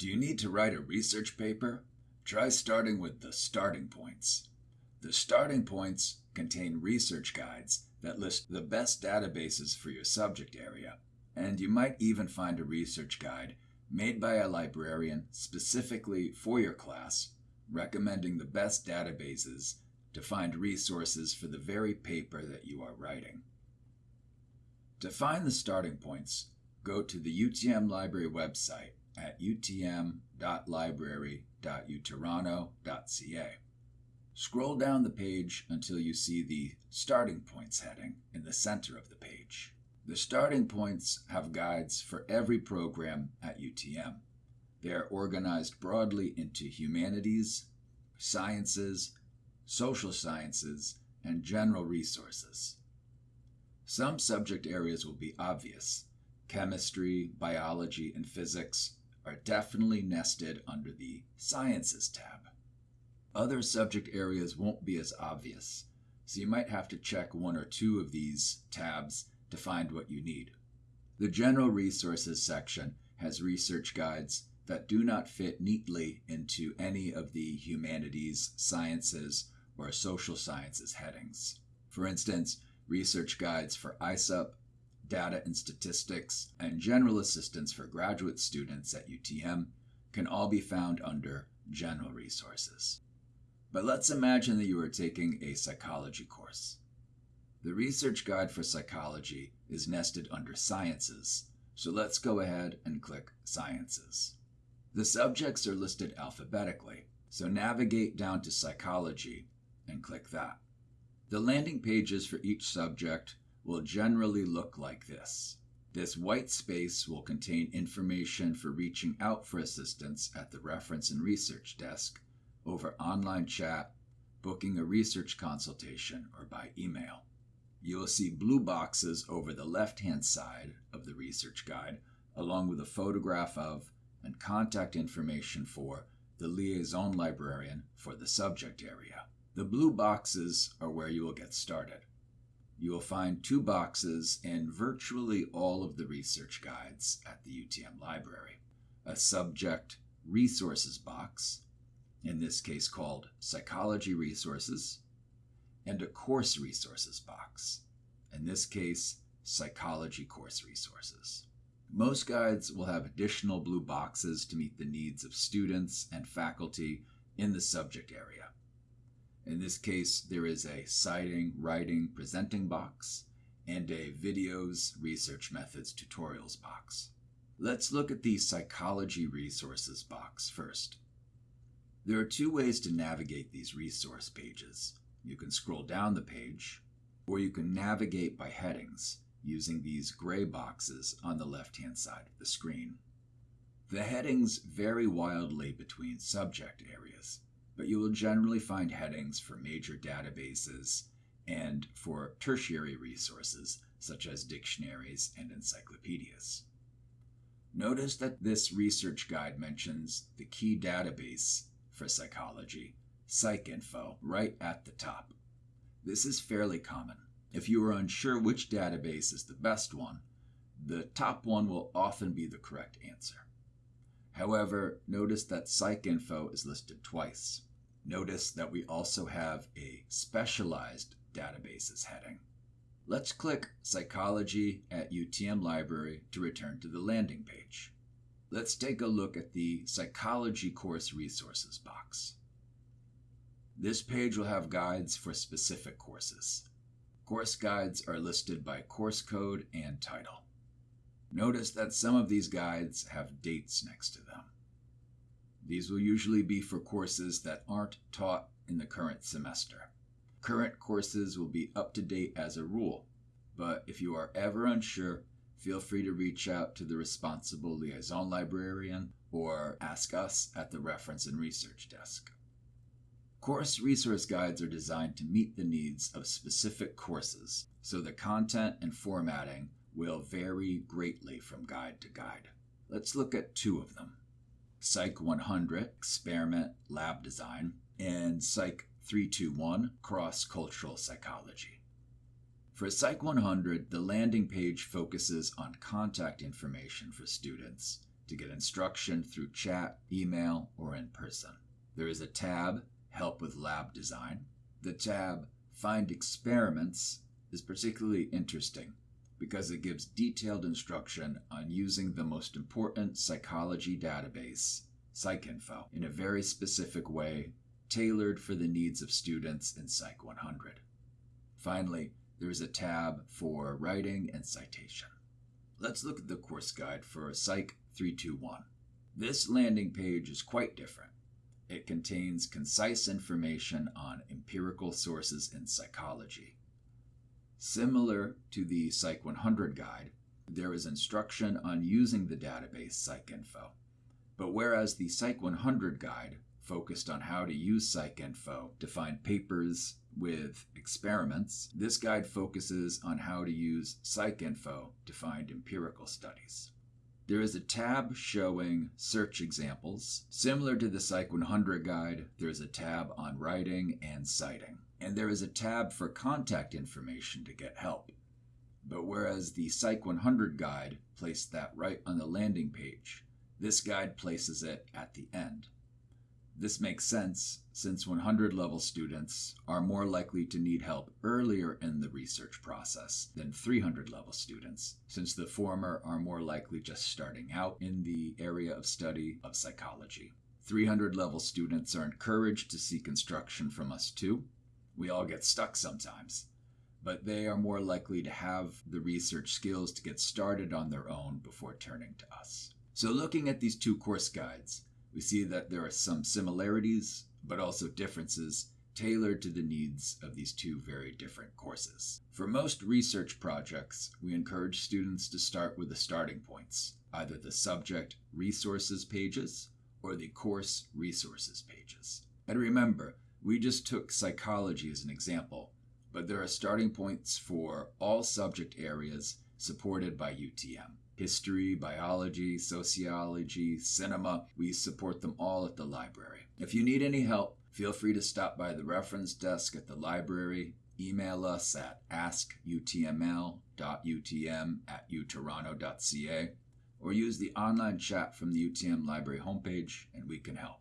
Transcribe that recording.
Do you need to write a research paper? Try starting with the starting points. The starting points contain research guides that list the best databases for your subject area, and you might even find a research guide made by a librarian specifically for your class, recommending the best databases to find resources for the very paper that you are writing. To find the starting points, go to the UTM Library website at utm.library.utoronto.ca. Scroll down the page until you see the Starting Points heading in the center of the page. The starting points have guides for every program at UTM. They are organized broadly into humanities, sciences, social sciences, and general resources. Some subject areas will be obvious. Chemistry, biology, and physics are definitely nested under the Sciences tab. Other subject areas won't be as obvious, so you might have to check one or two of these tabs to find what you need. The General Resources section has research guides that do not fit neatly into any of the humanities, sciences, or social sciences headings. For instance, research guides for ISUP, data and statistics, and general assistance for graduate students at UTM can all be found under General Resources. But let's imagine that you are taking a psychology course. The research guide for psychology is nested under Sciences, so let's go ahead and click Sciences. The subjects are listed alphabetically, so navigate down to Psychology and click that. The landing pages for each subject will generally look like this. This white space will contain information for reaching out for assistance at the reference and research desk over online chat, booking a research consultation, or by email. You will see blue boxes over the left hand side of the research guide, along with a photograph of and contact information for the liaison librarian for the subject area. The blue boxes are where you will get started. You will find two boxes in virtually all of the research guides at the UTM library a subject resources box in this case called Psychology Resources, and a Course Resources box, in this case, Psychology Course Resources. Most guides will have additional blue boxes to meet the needs of students and faculty in the subject area. In this case, there is a citing, writing, presenting box and a videos, research methods, tutorials box. Let's look at the psychology resources box first. There are two ways to navigate these resource pages. You can scroll down the page, or you can navigate by headings using these gray boxes on the left-hand side of the screen. The headings vary wildly between subject areas, but you will generally find headings for major databases and for tertiary resources such as dictionaries and encyclopedias. Notice that this research guide mentions the key database for psychology, PsycInfo, right at the top. This is fairly common. If you are unsure which database is the best one, the top one will often be the correct answer. However, notice that PsycInfo is listed twice. Notice that we also have a specialized databases heading. Let's click Psychology at UTM Library to return to the landing page let's take a look at the Psychology Course Resources box. This page will have guides for specific courses. Course guides are listed by course code and title. Notice that some of these guides have dates next to them. These will usually be for courses that aren't taught in the current semester. Current courses will be up to date as a rule, but if you are ever unsure, feel free to reach out to the responsible liaison librarian or ask us at the reference and research desk. Course resource guides are designed to meet the needs of specific courses, so the content and formatting will vary greatly from guide to guide. Let's look at two of them Psych 100, Experiment Lab Design, and Psych 321, Cross Cultural Psychology. For Psych 100, the landing page focuses on contact information for students to get instruction through chat, email, or in person. There is a tab, Help with Lab Design. The tab, Find Experiments, is particularly interesting because it gives detailed instruction on using the most important psychology database, PsycInfo, in a very specific way, tailored for the needs of students in Psych 100. Finally, there is a tab for writing and citation. Let's look at the course guide for Psych 321. This landing page is quite different. It contains concise information on empirical sources in psychology. Similar to the Psych 100 guide, there is instruction on using the database PsycInfo. But whereas the Psych 100 guide focused on how to use PsycInfo to find papers with experiments, this guide focuses on how to use PsycInfo to find empirical studies. There is a tab showing search examples. Similar to the Psych 100 guide, there is a tab on writing and citing. And there is a tab for contact information to get help. But whereas the Psych 100 guide placed that right on the landing page, this guide places it at the end. This makes sense since 100 level students are more likely to need help earlier in the research process than 300 level students, since the former are more likely just starting out in the area of study of psychology. 300 level students are encouraged to seek instruction from us too. We all get stuck sometimes, but they are more likely to have the research skills to get started on their own before turning to us. So, looking at these two course guides, we see that there are some similarities, but also differences tailored to the needs of these two very different courses. For most research projects, we encourage students to start with the starting points, either the subject resources pages or the course resources pages. And remember, we just took psychology as an example, but there are starting points for all subject areas supported by UTM history, biology, sociology, cinema. We support them all at the library. If you need any help, feel free to stop by the reference desk at the library, email us at askutml.utm at utoronto.ca, or use the online chat from the UTM library homepage and we can help.